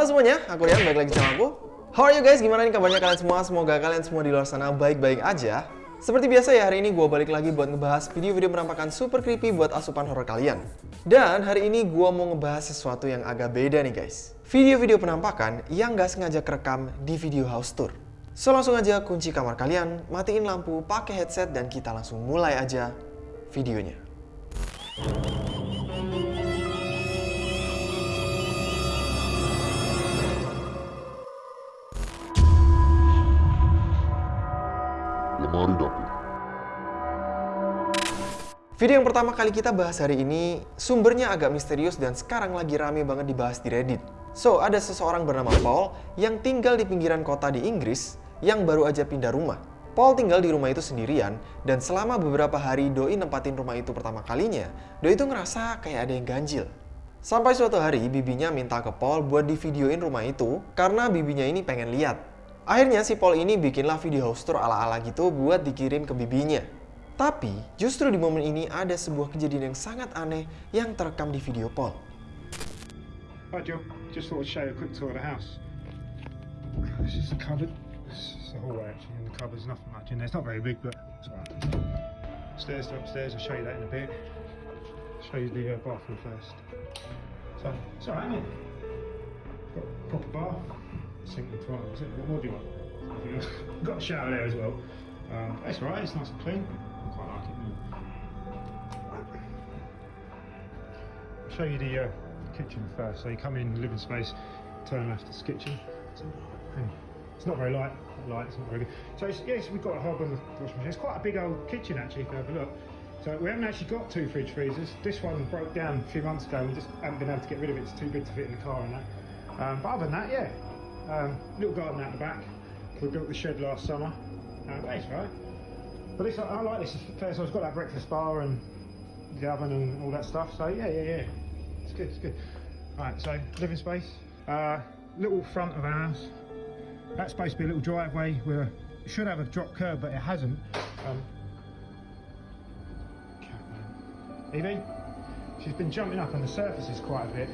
Halo semuanya, aku Rian, balik lagi sama aku. How are you guys? Gimana nih kabarnya kalian semua? Semoga kalian semua di luar sana baik-baik aja. Seperti biasa ya, hari ini gue balik lagi buat ngebahas video-video menampakkan super creepy buat asupan horror kalian. Dan hari ini gue mau ngebahas sesuatu yang agak beda nih guys. Video-video penampakan yang gak sengaja kerekam di video house tour. So langsung aja kunci kamar kalian, matiin lampu, pakai headset, dan kita langsung mulai aja videonya. Video yang pertama kali kita bahas hari ini sumbernya agak misterius dan sekarang lagi rame banget dibahas di Reddit. So, ada seseorang bernama Paul yang tinggal di pinggiran kota di Inggris yang baru aja pindah rumah. Paul tinggal di rumah itu sendirian dan selama beberapa hari Doi nempatin rumah itu pertama kalinya, Doi itu ngerasa kayak ada yang ganjil. Sampai suatu hari bibinya minta ke Paul buat di videoin rumah itu karena bibinya ini pengen lihat. Akhirnya si Paul ini bikinlah video house tour ala-ala gitu buat dikirim ke bibinya. Tapi justru di momen ini ada sebuah kejadian yang sangat aneh yang terekam di video Paul. Hi Jill, just thought I'd show you a quick tour of the house. This is the cupboard. This is the hallway actually, and the cupboard's nothing much in there. It's not very big, but it's alright. Stairs to upstairs, I'll show you that in a bit. show you the uh, bathroom first. So, it's alright, isn't it? Got a proper bath, sink and toilet. What more do you want? Got a shower there as well. Um, it's alright, it's nice and clean. Show you the uh, kitchen first. So you come in, living space, turn left, it's kitchen. On. It's not very light, light, it's not very good. So it's, yes, we've got a hob and a washing machine. It's quite a big old kitchen actually, if you have a look. So we haven't actually got two fridge freezers. This one broke down a few months ago. We just haven't been able to get rid of it. It's too big to fit in the car and that. Um, but other than that, yeah. Um, little garden out the back. We built the shed last summer. That's right. But it's, I like this. First, so it's got that breakfast bar and the oven and all that stuff. So yeah, yeah, yeah. It's good. It's good. Right. So living space. Uh, little front of our house. That's supposed to be a little driveway We should have a drop curb, but it hasn't. Um, Evie, she's been jumping up on the surfaces quite a bit.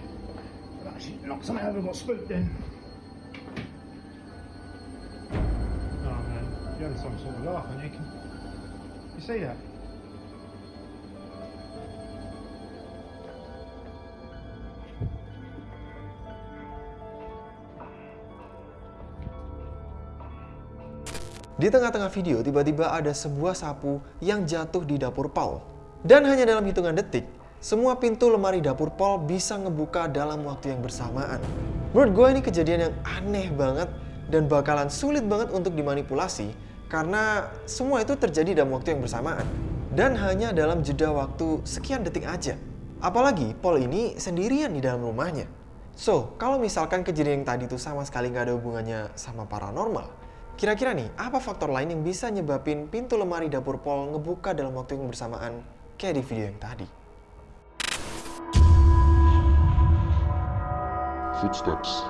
Actually knocked something over got spooked then. Oh man, you're having some sort of laugh, aren't you? Can you see that? Di tengah-tengah video tiba-tiba ada sebuah sapu yang jatuh di dapur Paul. Dan hanya dalam hitungan detik, semua pintu lemari dapur Paul bisa ngebuka dalam waktu yang bersamaan. Menurut gue ini kejadian yang aneh banget dan bakalan sulit banget untuk dimanipulasi karena semua itu terjadi dalam waktu yang bersamaan. Dan hanya dalam jeda waktu sekian detik aja. Apalagi Paul ini sendirian di dalam rumahnya. So, kalau misalkan kejadian yang tadi itu sama sekali nggak ada hubungannya sama paranormal, kira-kira nih apa faktor lain yang bisa nyebabin pintu lemari dapur Paul ngebuka dalam waktu yang bersamaan kayak di video yang tadi? Footsteps.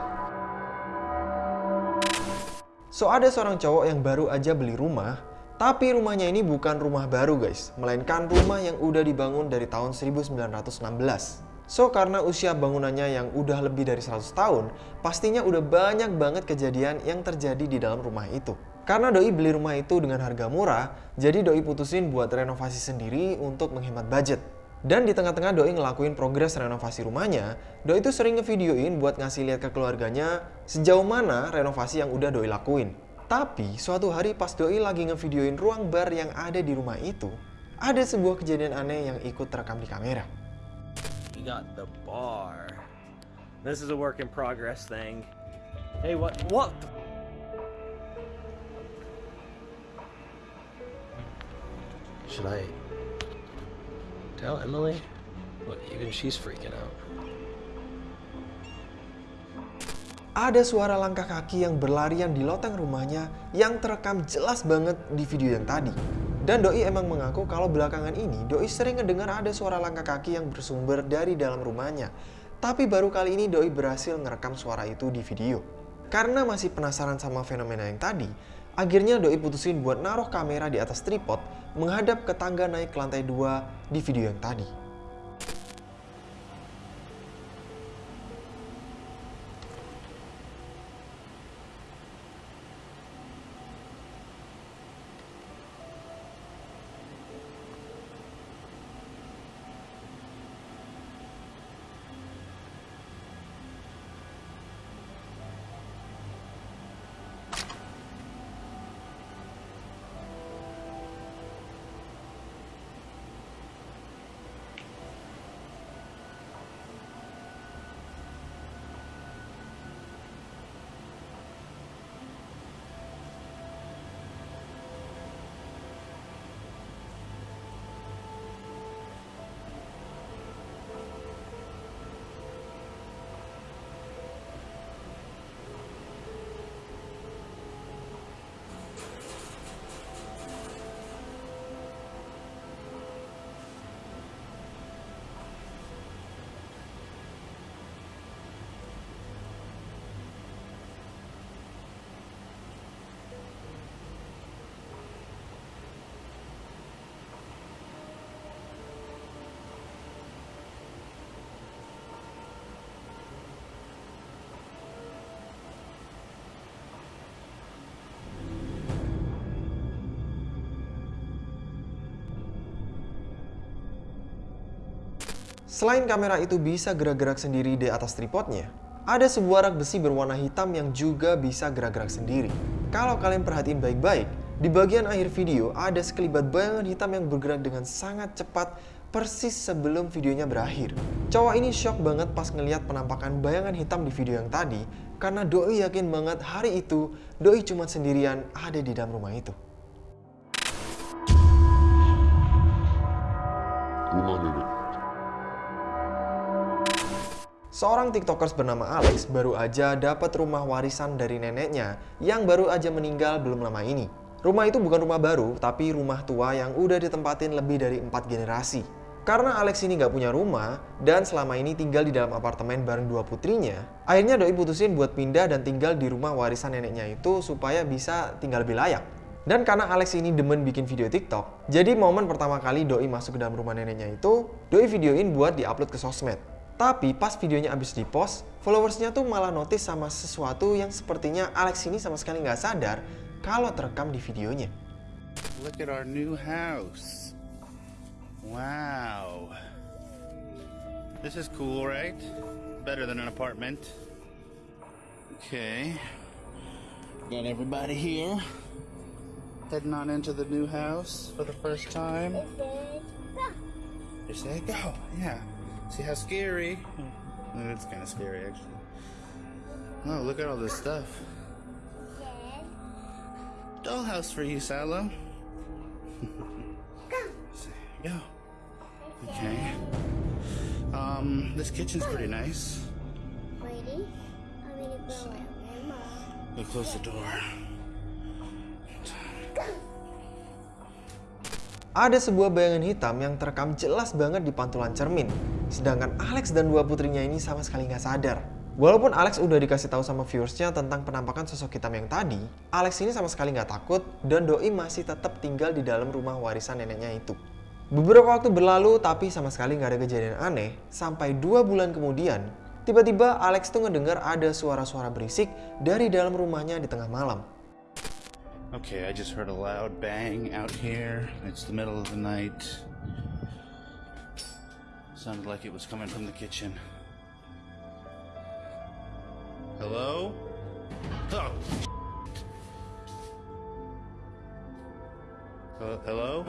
So ada seorang cowok yang baru aja beli rumah, tapi rumahnya ini bukan rumah baru guys, melainkan rumah yang udah dibangun dari tahun 1916. So karena usia bangunannya yang udah lebih dari 100 tahun, pastinya udah banyak banget kejadian yang terjadi di dalam rumah itu. Karena Doi beli rumah itu dengan harga murah, jadi Doi putusin buat renovasi sendiri untuk menghemat budget. Dan di tengah-tengah Doi ngelakuin progres renovasi rumahnya, Doi itu sering ngevideoin buat ngasih lihat ke keluarganya sejauh mana renovasi yang udah Doi lakuin. Tapi suatu hari pas Doi lagi ngevideoin ruang bar yang ada di rumah itu, ada sebuah kejadian aneh yang ikut terekam di kamera. Got the bar. This is a work in progress thing. Hey, what? What? the- Should I tell Emily? Look, even she's freaking out. Ada suara langkah kaki yang berlarian di loteng rumahnya yang terekam jelas banget di video yang tadi. Dan Doi emang mengaku kalau belakangan ini Doi sering ngedengar ada suara langkah kaki yang bersumber dari dalam rumahnya. Tapi baru kali ini Doi berhasil ngerekam suara itu di video. Karena masih penasaran sama fenomena yang tadi, akhirnya Doi putusin buat naruh kamera di atas tripod menghadap ke tangga naik ke lantai 2 di video yang tadi. Selain kamera itu bisa gerak-gerak sendiri di atas tripodnya, ada sebuah rak besi berwarna hitam yang juga bisa gerak-gerak sendiri. Kalau kalian perhatiin baik-baik, di bagian akhir video ada sekelibat bayangan hitam yang bergerak dengan sangat cepat persis sebelum videonya berakhir. Cowok ini shock banget pas ngeliat penampakan bayangan hitam di video yang tadi karena Doi yakin banget hari itu Doi cuma sendirian ada di dalam rumah itu. Rumah nenek. Seorang tiktokers bernama Alex baru aja dapat rumah warisan dari neneknya yang baru aja meninggal belum lama ini. Rumah itu bukan rumah baru, tapi rumah tua yang udah ditempatin lebih dari empat generasi. Karena Alex ini nggak punya rumah dan selama ini tinggal di dalam apartemen bareng dua putrinya, akhirnya Doi putusin buat pindah dan tinggal di rumah warisan neneknya itu supaya bisa tinggal lebih layak. Dan karena Alex ini demen bikin video TikTok, jadi momen pertama kali Doi masuk ke dalam rumah neneknya itu, Doi videoin buat diupload ke sosmed. Tapi pas videonya abis dipost, followersnya tuh malah notice sama sesuatu yang sepertinya Alex ini sama sekali nggak sadar kalau terekam di videonya. Look at our new house. Wow. This is cool, right? Better than an apartment. Okay. Got everybody here. Heading on into the new house for the first time. Just say go. Yeah. See how scary? It's kind of scary, actually. Oh, look at all this stuff. Dollhouse for you, Salo. Go. Okay. Um, this kitchen's pretty nice. Ready? I'm gonna go out with mom. Go close the door. Ada sebuah bayangan hitam yang terekam jelas banget di pantulan cermin. Sedangkan Alex dan dua putrinya ini sama sekali nggak sadar. Walaupun Alex udah dikasih tahu sama viewersnya tentang penampakan sosok hitam yang tadi, Alex ini sama sekali nggak takut dan Doi masih tetap tinggal di dalam rumah warisan neneknya itu. Beberapa waktu berlalu tapi sama sekali nggak ada kejadian aneh, sampai dua bulan kemudian, tiba-tiba Alex tuh ngedengar ada suara-suara berisik dari dalam rumahnya di tengah malam. Okay, I just heard a loud bang out here. It's the middle of the night. Sounded like it was coming from the kitchen. Hello? Oh. Uh, hello?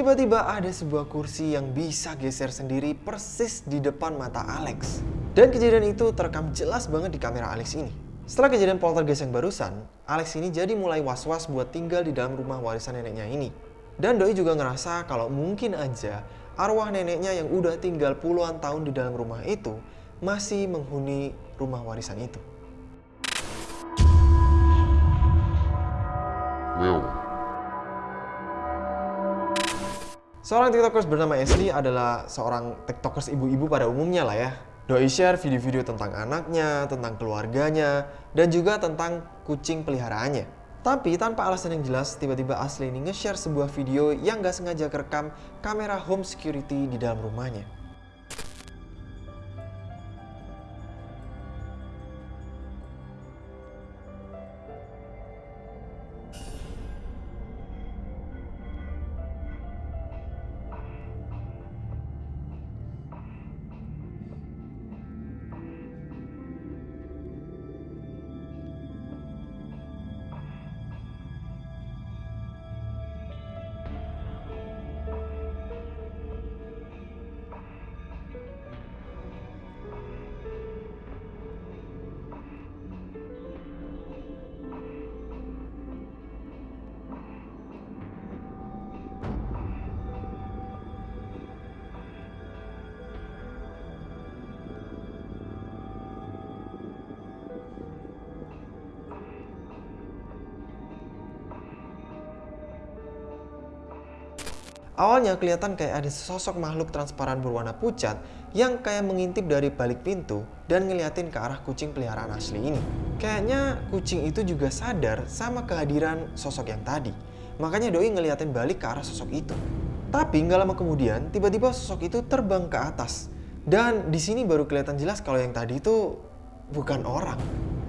Tiba-tiba ada sebuah kursi yang bisa geser sendiri persis di depan mata Alex. Dan kejadian itu terekam jelas banget di kamera Alex ini. Setelah kejadian poltergeist yang barusan, Alex ini jadi mulai was-was buat tinggal di dalam rumah warisan neneknya ini. Dan Doi juga ngerasa kalau mungkin aja arwah neneknya yang udah tinggal puluhan tahun di dalam rumah itu masih menghuni rumah warisan itu. Mewah. Seorang tiktokers bernama Ashley adalah seorang tiktokers ibu-ibu pada umumnya lah ya. Doi share video-video tentang anaknya, tentang keluarganya, dan juga tentang kucing peliharaannya. Tapi tanpa alasan yang jelas, tiba-tiba Ashley ini nge-share sebuah video yang gak sengaja kerekam kamera home security di dalam rumahnya. Awalnya kelihatan kayak ada sosok makhluk transparan berwarna pucat yang kayak mengintip dari balik pintu dan ngeliatin ke arah kucing peliharaan asli ini. Kayaknya kucing itu juga sadar sama kehadiran sosok yang tadi. Makanya Doi ngeliatin balik ke arah sosok itu. Tapi nggak lama kemudian, tiba-tiba sosok itu terbang ke atas. Dan di sini baru kelihatan jelas kalau yang tadi itu bukan orang.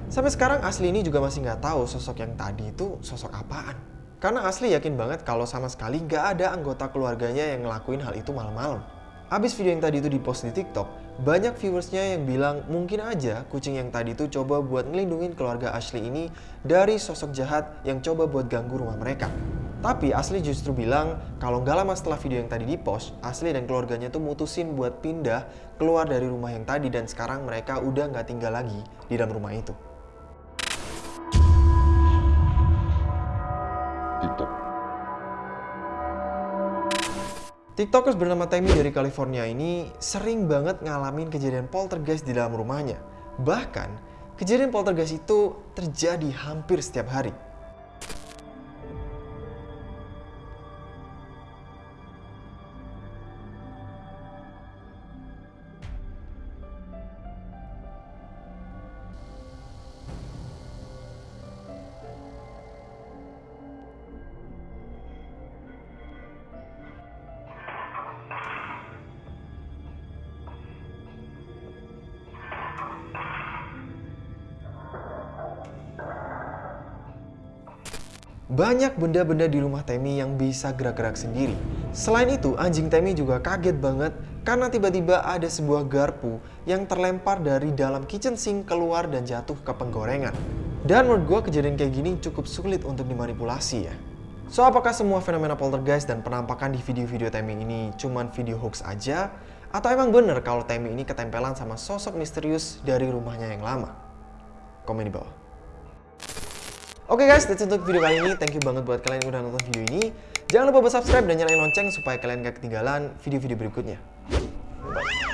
Sampai sekarang Asli ini juga masih nggak tahu sosok yang tadi itu sosok apaan. Karena Asli yakin banget kalau sama sekali nggak ada anggota keluarganya yang ngelakuin hal itu malam-malam. Abis video yang tadi itu dipost di TikTok, banyak viewersnya yang bilang mungkin aja kucing yang tadi itu coba buat ngelindungin keluarga Ashley ini dari sosok jahat yang coba buat ganggu rumah mereka. Tapi Ashley justru bilang kalau nggak lama setelah video yang tadi dipost, Ashley dan keluarganya tuh mutusin buat pindah keluar dari rumah yang tadi dan sekarang mereka udah nggak tinggal lagi di dalam rumah itu. TikTok. TikTokers bernama Tammy dari California ini sering banget ngalamin kejadian poltergeist di dalam rumahnya. Bahkan, kejadian poltergeist itu terjadi hampir setiap hari. Banyak benda-benda di rumah Temi yang bisa gerak-gerak sendiri. Selain itu, anjing Temi juga kaget banget karena tiba-tiba ada sebuah garpu yang terlempar dari dalam kitchen sink keluar dan jatuh ke penggorengan. Dan menurut gue kejadian kayak gini cukup sulit untuk dimanipulasi ya. So, apakah semua fenomena poltergeist dan penampakan di video-video Temi ini cuman video hoax aja? Atau emang bener kalau Temi ini ketempelan sama sosok misterius dari rumahnya yang lama? Komen di bawah. Oke guys, that's untuk video kali ini. Thank you banget buat kalian yang udah nonton video ini. Jangan lupa buat subscribe dan nyalain lonceng supaya kalian gak ketinggalan video-video berikutnya. Bye.